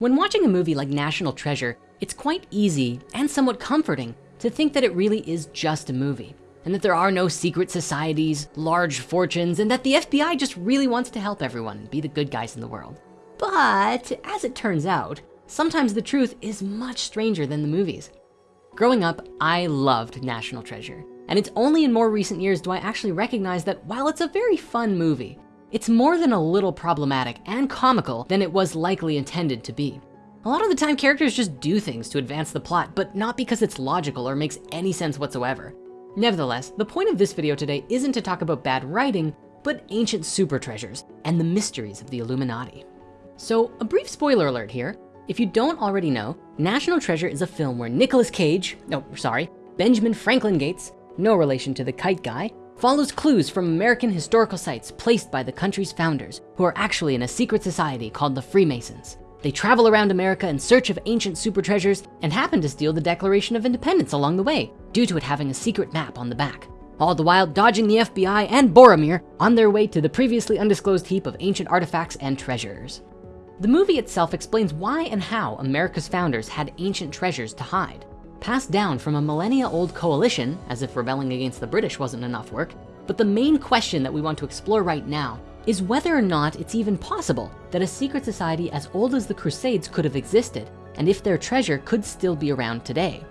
When watching a movie like National Treasure, it's quite easy and somewhat comforting to think that it really is just a movie and that there are no secret societies, large fortunes, and that the FBI just really wants to help everyone be the good guys in the world. But as it turns out, sometimes the truth is much stranger than the movies. Growing up, I loved National Treasure. And it's only in more recent years do I actually recognize that while it's a very fun movie, it's more than a little problematic and comical than it was likely intended to be. A lot of the time characters just do things to advance the plot, but not because it's logical or makes any sense whatsoever. Nevertheless, the point of this video today isn't to talk about bad writing, but ancient super treasures and the mysteries of the Illuminati. So a brief spoiler alert here. If you don't already know, National Treasure is a film where Nicolas Cage, no, sorry, Benjamin Franklin Gates, no relation to the kite guy, follows clues from American historical sites placed by the country's founders, who are actually in a secret society called the Freemasons. They travel around America in search of ancient super treasures and happen to steal the Declaration of Independence along the way, due to it having a secret map on the back. All the while dodging the FBI and Boromir on their way to the previously undisclosed heap of ancient artifacts and treasures. The movie itself explains why and how America's founders had ancient treasures to hide passed down from a millennia old coalition, as if rebelling against the British wasn't enough work. But the main question that we want to explore right now is whether or not it's even possible that a secret society as old as the Crusades could have existed, and if their treasure could still be around today.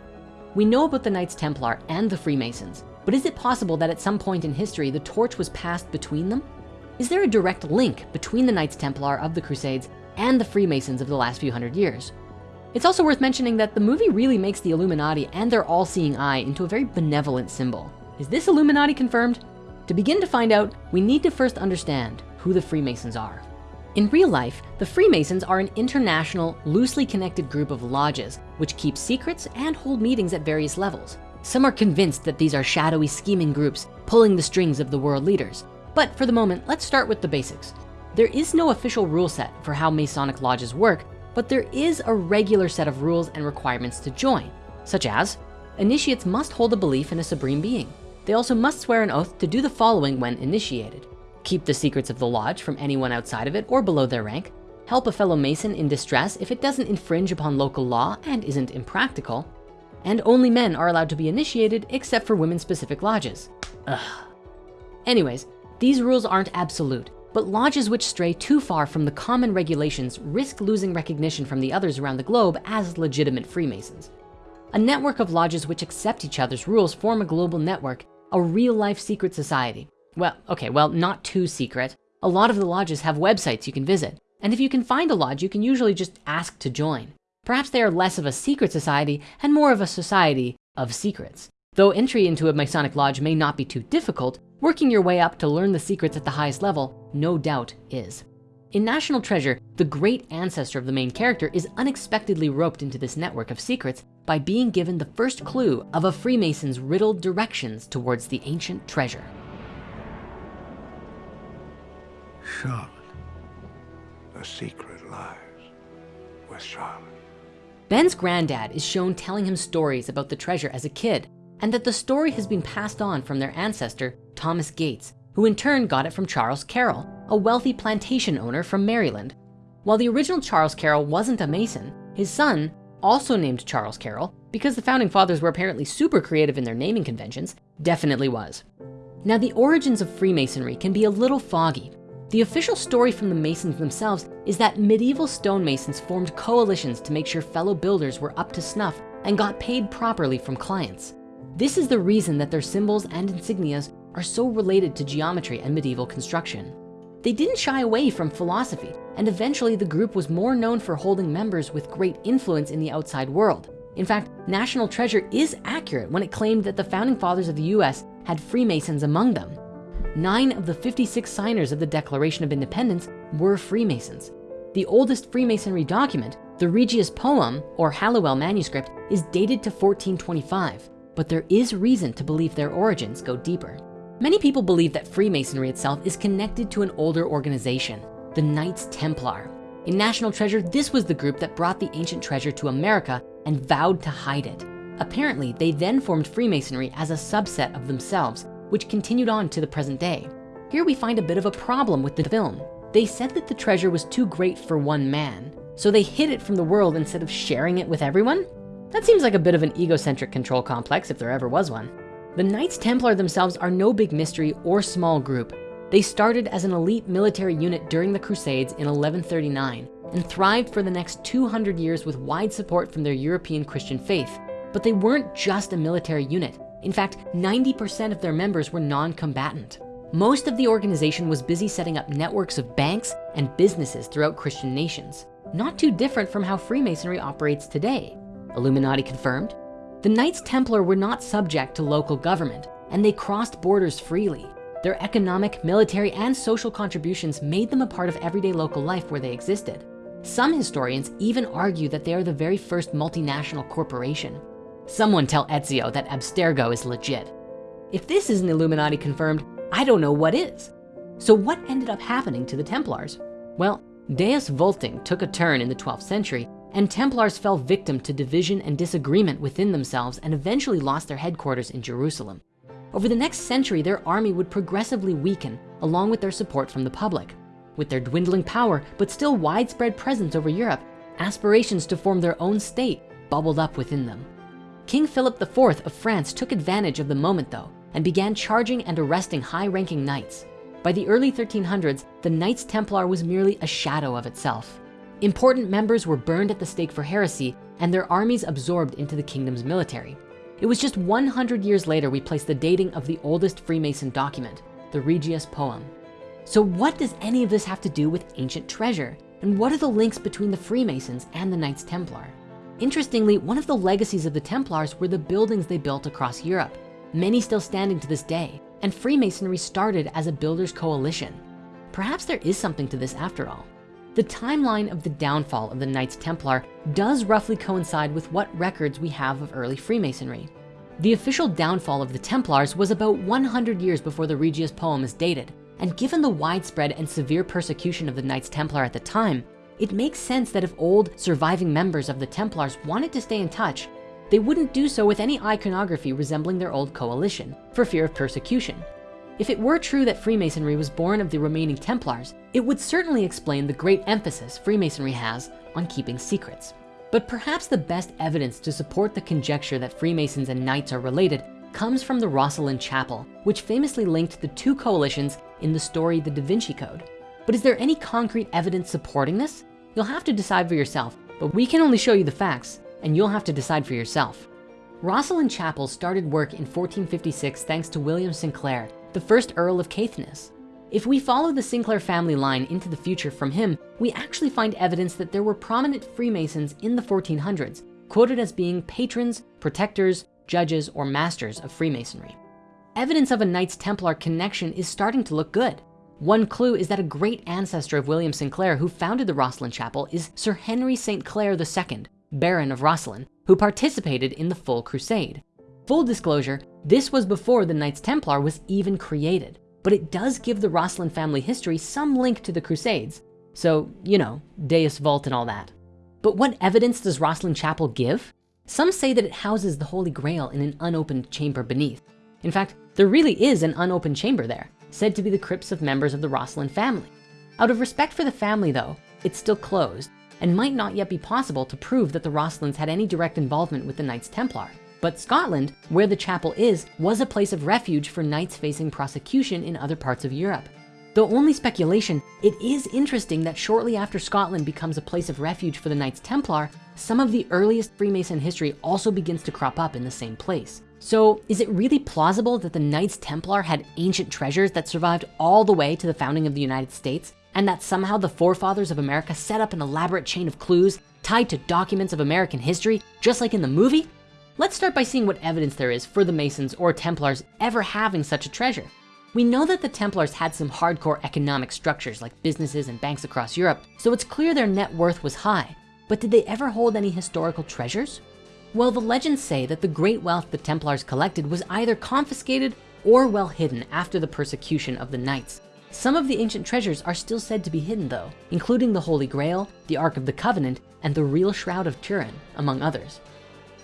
We know about the Knights Templar and the Freemasons, but is it possible that at some point in history, the torch was passed between them? Is there a direct link between the Knights Templar of the Crusades and the Freemasons of the last few hundred years? It's also worth mentioning that the movie really makes the Illuminati and their all-seeing eye into a very benevolent symbol. Is this Illuminati confirmed? To begin to find out, we need to first understand who the Freemasons are. In real life, the Freemasons are an international, loosely connected group of lodges, which keep secrets and hold meetings at various levels. Some are convinced that these are shadowy scheming groups pulling the strings of the world leaders. But for the moment, let's start with the basics. There is no official rule set for how Masonic lodges work, but there is a regular set of rules and requirements to join, such as initiates must hold a belief in a supreme being. They also must swear an oath to do the following when initiated. Keep the secrets of the lodge from anyone outside of it or below their rank. Help a fellow Mason in distress if it doesn't infringe upon local law and isn't impractical. And only men are allowed to be initiated except for women specific lodges. Ugh. Anyways, these rules aren't absolute but lodges which stray too far from the common regulations risk losing recognition from the others around the globe as legitimate Freemasons. A network of lodges which accept each other's rules form a global network, a real life secret society. Well, okay, well, not too secret. A lot of the lodges have websites you can visit. And if you can find a lodge, you can usually just ask to join. Perhaps they are less of a secret society and more of a society of secrets. Though entry into a Masonic lodge may not be too difficult, Working your way up to learn the secrets at the highest level, no doubt is. In National Treasure, the great ancestor of the main character is unexpectedly roped into this network of secrets by being given the first clue of a Freemason's riddled directions towards the ancient treasure. Charlotte. The secret lies with Charlotte. Ben's granddad is shown telling him stories about the treasure as a kid and that the story has been passed on from their ancestor, Thomas Gates, who in turn got it from Charles Carroll, a wealthy plantation owner from Maryland. While the original Charles Carroll wasn't a Mason, his son, also named Charles Carroll, because the founding fathers were apparently super creative in their naming conventions, definitely was. Now the origins of Freemasonry can be a little foggy. The official story from the Masons themselves is that medieval stonemasons formed coalitions to make sure fellow builders were up to snuff and got paid properly from clients. This is the reason that their symbols and insignias are so related to geometry and medieval construction. They didn't shy away from philosophy, and eventually the group was more known for holding members with great influence in the outside world. In fact, National Treasure is accurate when it claimed that the founding fathers of the US had Freemasons among them. Nine of the 56 signers of the Declaration of Independence were Freemasons. The oldest Freemasonry document, the Regius Poem or Halliwell manuscript is dated to 1425 but there is reason to believe their origins go deeper. Many people believe that Freemasonry itself is connected to an older organization, the Knights Templar. In National Treasure, this was the group that brought the ancient treasure to America and vowed to hide it. Apparently, they then formed Freemasonry as a subset of themselves, which continued on to the present day. Here we find a bit of a problem with the film. They said that the treasure was too great for one man, So they hid it from the world instead of sharing it with everyone? That seems like a bit of an egocentric control complex if there ever was one. The Knights Templar themselves are no big mystery or small group. They started as an elite military unit during the Crusades in 1139 and thrived for the next 200 years with wide support from their European Christian faith. But they weren't just a military unit. In fact, 90% of their members were non-combatant. Most of the organization was busy setting up networks of banks and businesses throughout Christian nations. Not too different from how Freemasonry operates today. Illuminati confirmed. The Knights Templar were not subject to local government and they crossed borders freely. Their economic, military, and social contributions made them a part of everyday local life where they existed. Some historians even argue that they are the very first multinational corporation. Someone tell Ezio that Abstergo is legit. If this isn't Illuminati confirmed, I don't know what is. So what ended up happening to the Templars? Well, Deus Vulting took a turn in the 12th century and Templars fell victim to division and disagreement within themselves and eventually lost their headquarters in Jerusalem. Over the next century, their army would progressively weaken along with their support from the public. With their dwindling power, but still widespread presence over Europe, aspirations to form their own state bubbled up within them. King Philip IV of France took advantage of the moment though, and began charging and arresting high-ranking knights. By the early 1300s, the Knights Templar was merely a shadow of itself. Important members were burned at the stake for heresy and their armies absorbed into the kingdom's military. It was just 100 years later we placed the dating of the oldest Freemason document, the Regius Poem. So what does any of this have to do with ancient treasure? And what are the links between the Freemasons and the Knights Templar? Interestingly, one of the legacies of the Templars were the buildings they built across Europe, many still standing to this day, and Freemasonry started as a builders coalition. Perhaps there is something to this after all. The timeline of the downfall of the Knights Templar does roughly coincide with what records we have of early Freemasonry. The official downfall of the Templars was about 100 years before the Regius poem is dated. And given the widespread and severe persecution of the Knights Templar at the time, it makes sense that if old surviving members of the Templars wanted to stay in touch, they wouldn't do so with any iconography resembling their old coalition for fear of persecution. If it were true that Freemasonry was born of the remaining Templars, it would certainly explain the great emphasis Freemasonry has on keeping secrets. But perhaps the best evidence to support the conjecture that Freemasons and Knights are related comes from the Rosslyn Chapel, which famously linked the two coalitions in the story The Da Vinci Code. But is there any concrete evidence supporting this? You'll have to decide for yourself, but we can only show you the facts and you'll have to decide for yourself. Rosslyn Chapel started work in 1456 thanks to William Sinclair, the first Earl of Caithness. If we follow the Sinclair family line into the future from him, we actually find evidence that there were prominent Freemasons in the 1400s, quoted as being patrons, protectors, judges, or masters of Freemasonry. Evidence of a Knights Templar connection is starting to look good. One clue is that a great ancestor of William Sinclair who founded the Rosslyn Chapel is Sir Henry St. Clair II, Baron of Rosslyn, who participated in the full crusade. Full disclosure, this was before the Knights Templar was even created, but it does give the Rosslyn family history some link to the Crusades. So, you know, Deus Vult and all that. But what evidence does Rosslyn Chapel give? Some say that it houses the Holy Grail in an unopened chamber beneath. In fact, there really is an unopened chamber there, said to be the crypts of members of the Rosslyn family. Out of respect for the family though, it's still closed and might not yet be possible to prove that the Rosslyns had any direct involvement with the Knights Templar. But Scotland, where the chapel is, was a place of refuge for knights facing prosecution in other parts of Europe. Though only speculation, it is interesting that shortly after Scotland becomes a place of refuge for the Knights Templar, some of the earliest Freemason history also begins to crop up in the same place. So is it really plausible that the Knights Templar had ancient treasures that survived all the way to the founding of the United States and that somehow the forefathers of America set up an elaborate chain of clues tied to documents of American history, just like in the movie? Let's start by seeing what evidence there is for the Masons or Templars ever having such a treasure. We know that the Templars had some hardcore economic structures like businesses and banks across Europe, so it's clear their net worth was high. But did they ever hold any historical treasures? Well, the legends say that the great wealth the Templars collected was either confiscated or well hidden after the persecution of the Knights. Some of the ancient treasures are still said to be hidden though, including the Holy Grail, the Ark of the Covenant, and the real Shroud of Turin, among others.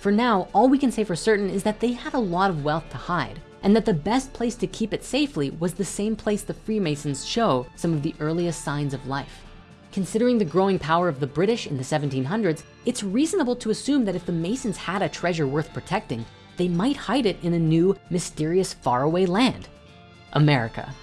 For now, all we can say for certain is that they had a lot of wealth to hide, and that the best place to keep it safely was the same place the Freemasons show some of the earliest signs of life. Considering the growing power of the British in the 1700s, it's reasonable to assume that if the Masons had a treasure worth protecting, they might hide it in a new, mysterious, faraway land, America.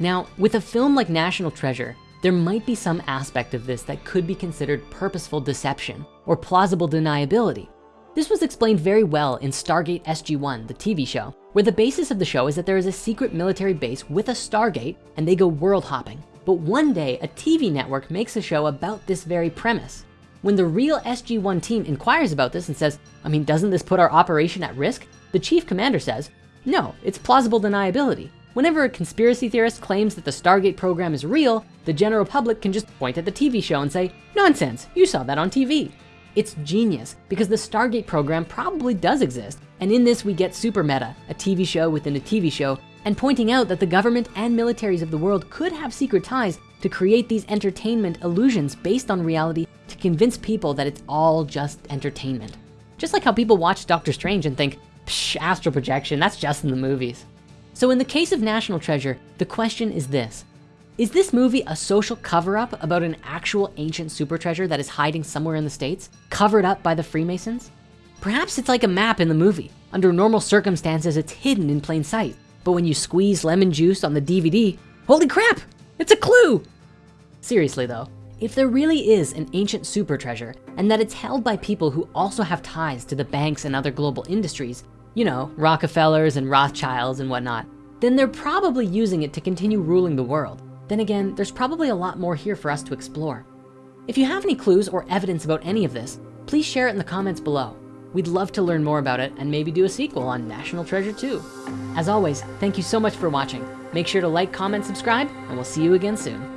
Now, with a film like National Treasure, there might be some aspect of this that could be considered purposeful deception or plausible deniability. This was explained very well in Stargate SG-1, the TV show, where the basis of the show is that there is a secret military base with a Stargate and they go world hopping. But one day a TV network makes a show about this very premise. When the real SG-1 team inquires about this and says, I mean, doesn't this put our operation at risk? The chief commander says, no, it's plausible deniability. Whenever a conspiracy theorist claims that the Stargate program is real, the general public can just point at the TV show and say, nonsense, you saw that on TV. It's genius because the Stargate program probably does exist. And in this we get Super Meta, a TV show within a TV show, and pointing out that the government and militaries of the world could have secret ties to create these entertainment illusions based on reality to convince people that it's all just entertainment. Just like how people watch Doctor Strange and think, psh, astral projection, that's just in the movies. So in the case of National Treasure, the question is this. Is this movie a social cover-up about an actual ancient super treasure that is hiding somewhere in the States, covered up by the Freemasons? Perhaps it's like a map in the movie. Under normal circumstances, it's hidden in plain sight. But when you squeeze lemon juice on the DVD, holy crap, it's a clue. Seriously though, if there really is an ancient super treasure and that it's held by people who also have ties to the banks and other global industries, you know, Rockefellers and Rothschilds and whatnot, then they're probably using it to continue ruling the world. Then again, there's probably a lot more here for us to explore. If you have any clues or evidence about any of this, please share it in the comments below. We'd love to learn more about it and maybe do a sequel on National Treasure 2. As always, thank you so much for watching. Make sure to like, comment, subscribe, and we'll see you again soon.